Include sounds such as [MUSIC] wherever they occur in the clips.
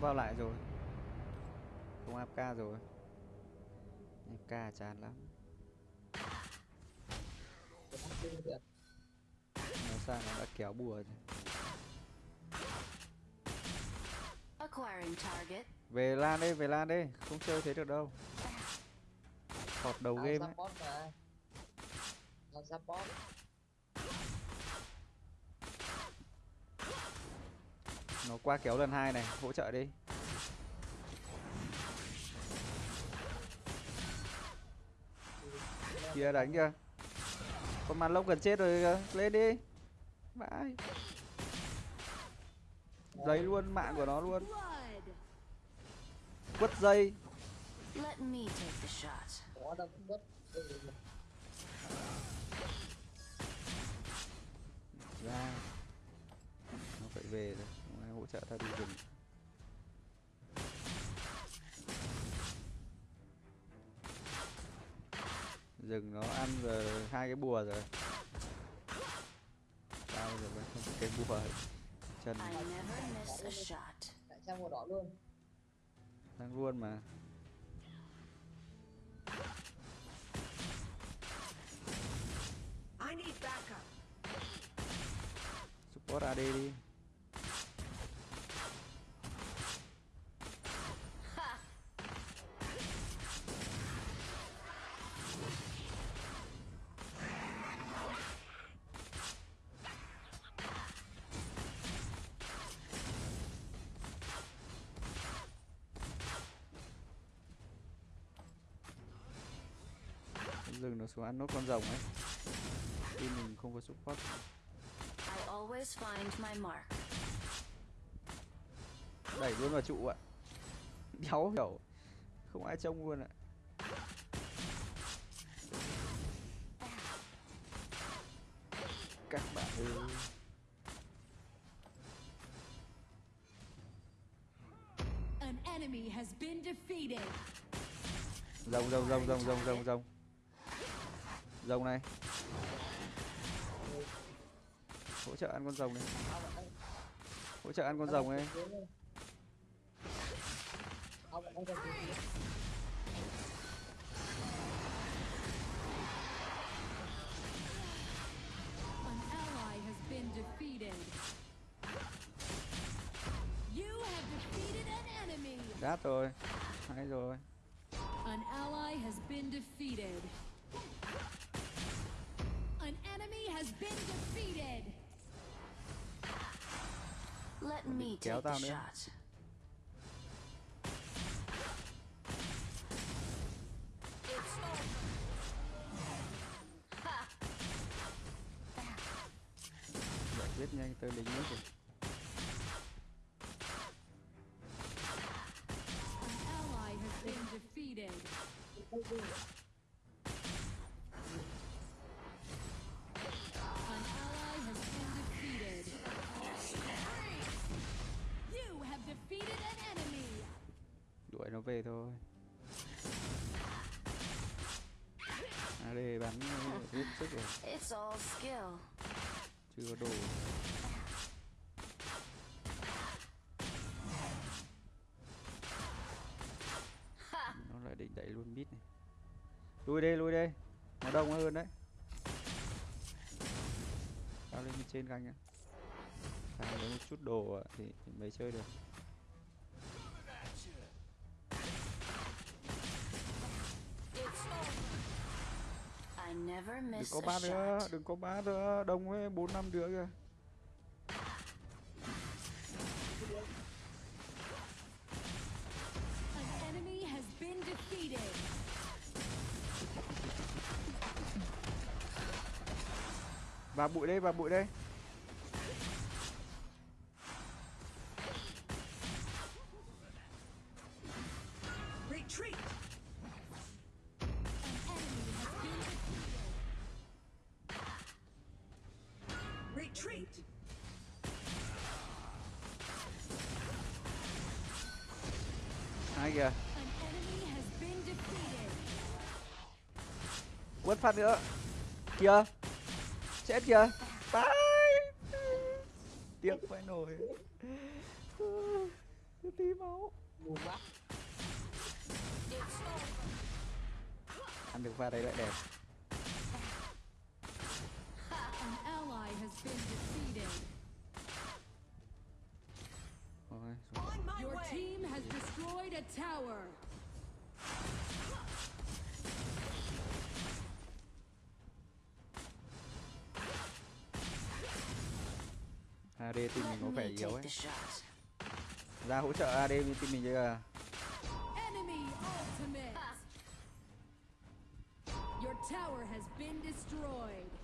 vào lại rồi. Không AFK rồi. AFK chán lắm. Nó sang nó đã kéo bùa rồi. Về lan đi về lan đi. Không chơi thế được đâu. Thọt đầu game ấy. support mà Tao support nó qua kéo lần hai này hỗ trợ đi. Kia đánh kìa. Con màn lông gần chết rồi kìa. Lên đi. Vãi giấy luôn mạng của nó luôn. Quất dây ra. Nó phải về rồi trợ đi rừng rừng nó ăn rồi hai cái bùa rồi. Tao giờ vẫn không cái bùa. Chân. Lại sang màu đỏ luôn. Đang luôn mà. I need backup. support AD đi rừng nó xuống ăn nốt con rồng ấy. Khi mình không có support. I always find my mark. đẩy luôn vào trụ ạ. Đéo hiểu. Không ai trông luôn ạ. Các bạn ơi. An enemy has been defeated. rồng rồng rồng rồng rồng rồng rồng rồng này. Hỗ trợ ăn con rồng này. Hỗ trợ ăn con rồng này. Đát rồi. Hay rồi. An ally has been defeated. Has been defeated. Let me take the shot. It's over. Giải quyết nhanh tới lính nữa kìa An ally has been defeated. Về thôi. AD bắn hết sức rồi. Chưa có đồ. Ha! nó lại định đẩy luôn mid này. Lui đây lui đây. Nó đông hơn đấy. Tao lên trên canh nhá. Thằng lấy một chút đồ thì mới chơi được đừng có ba nữa shot. đừng có ba nữa. Đông ấy bốn năm đứa kìa. Vào bụi đây vào bụi đây Retreat. hai kìa. An enemy has been defeated. quất phát nữa. Kìa. Chết kìa. Bye tiếc phải nổi. Ulti máu. Buồn quá. Ăn được pha đấy lại đẹp has been defeated. My Your way. team has destroyed a tower. AD team mình có vẻ yếu ấy ra hỗ trợ AD team mình Enemy ultimate. Your tower has been destroyed.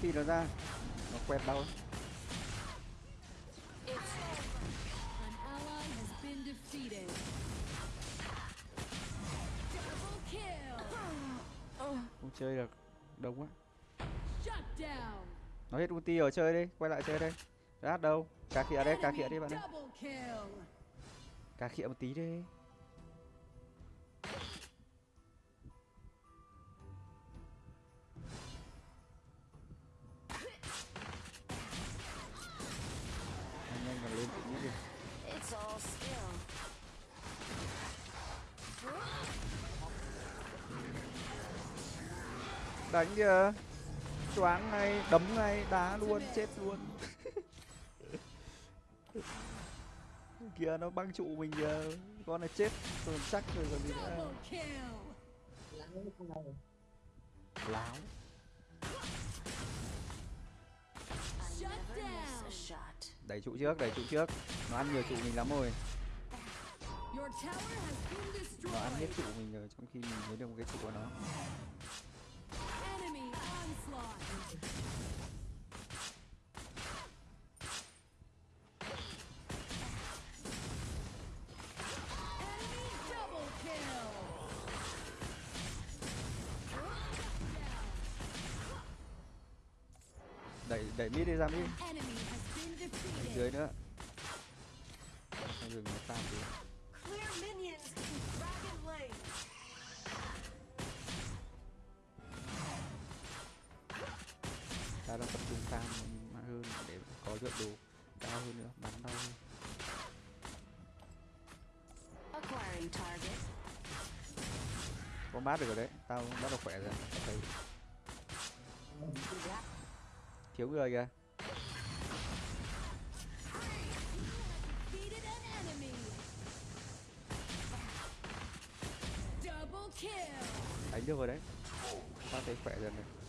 Ulti nó ra, nó quẹt đau. Không chơi được, đông quá. Nó hết ulti rồi, chơi đi, quay lại chơi đây. Rát đâu, cà khịa đây, cà khịa đi bạn ơi. Cà khịa một tí đi. Đánh kìa. Choáng ngay đấm ngay đá luôn chết luôn. [LAUGHS] Kìa nó băng trụ mình kìa. Con này chết rồi chắc rồi còn gì nữa. Láo đẩy trụ trước đẩy trụ trước. Nó ăn nhiều trụ mình lắm rồi. Nó ăn hết trụ mình rồi trong khi mình mới được một cái trụ của nó đẩy đẩy mid đi ra mid. Dưới nữa. Dừng nó tam đi đang tập trung farm hơn để có lượng đồ cao hơn nữa bắn đau hơn. Con bát được rồi đấy tao bắt đầu khỏe rồi thấy. Thiếu người kìa. Đánh được rồi đấy. Tao thấy khỏe dần rồi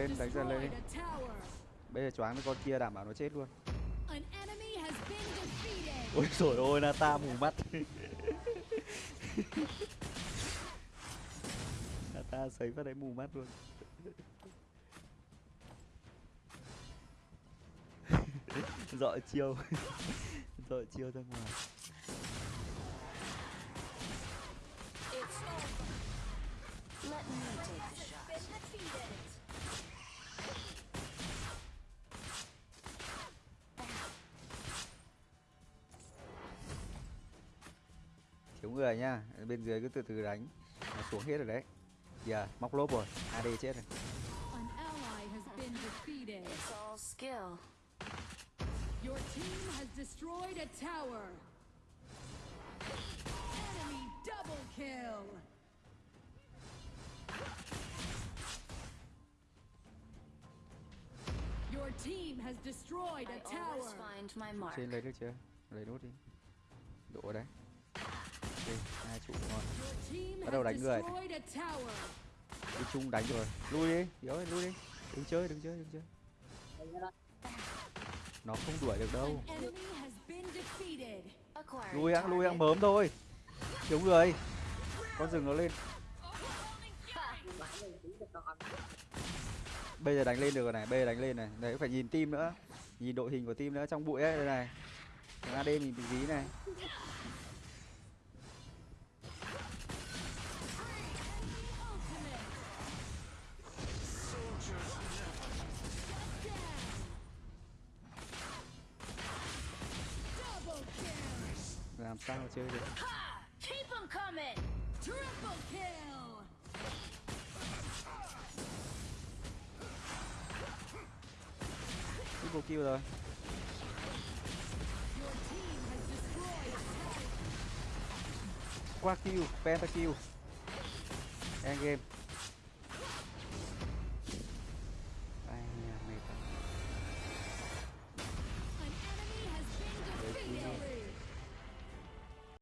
lên, đánh dần lên. Bây giờ choáng với con kia đảm bảo nó chết luôn. ôi trời ơi nata mù mắt. [LAUGHS] Nata sấy vào đấy mù mắt luôn. [LAUGHS] Dọi chiêu. [LAUGHS] Dọi chiêu ra ngoài thiếu người nhá bên dưới cứ từ từ đánh nó xuống hết rồi đấy giờ móc lốp rồi ad chết rồi An ally has been defeated. It's all skill. Your team has destroyed a tower. Enemy double kill. Your team has destroyed a tower. find my mark. trên lấy được chưa lấy nốt đi đổ ở đấy hai trụ ngon Bắt đầu đánh người. đi chung đánh rồi. Lui đi. Yếu ơi, lui đi. Đừng chơi đừng chơi đừng chơi. Nó không đuổi được đâu. Lui ăn lui ăn mớm thôi. Thiếu người. Con rừng nó lên. Bây giờ đánh lên được rồi này bây giờ đánh lên này. Đấy, phải nhìn team nữa. Nhìn đội hình của team nữa trong bụi ấy, đây này. Thằng AD mình bị dí này. Sao mà chơi được! Triple kill! kill rồi. Qua kill pentakill end game